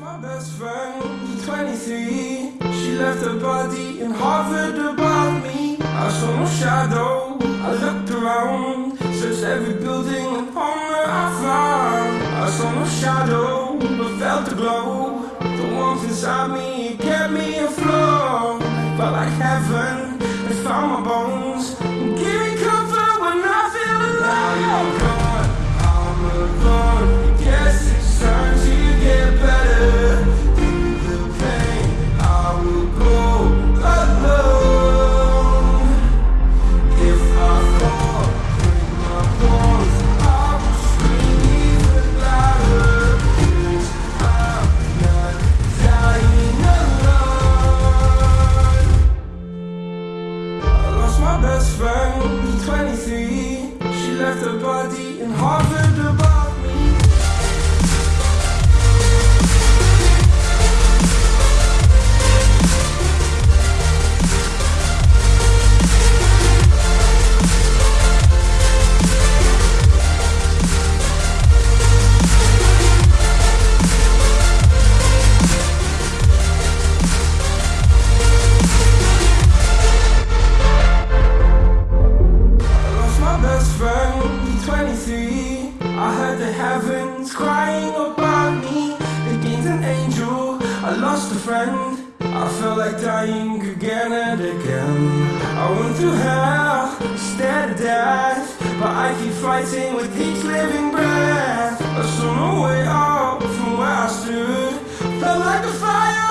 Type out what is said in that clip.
my best friend, 23. She left her body in Harvard above me. I saw no shadow. I looked around, searched every building and home that I found. I saw no shadow, but felt the glow. The warmth inside me it kept me afloat. Felt like heaven had found my bones. Best friend, 23. She left her body in Harvard my friend, 23. I heard the heavens crying about me. They gained an angel, I lost a friend. I felt like dying again and again. I went through hell, stared at death. But I keep fighting with each living breath. I saw no way out from where I stood. Felt like a fire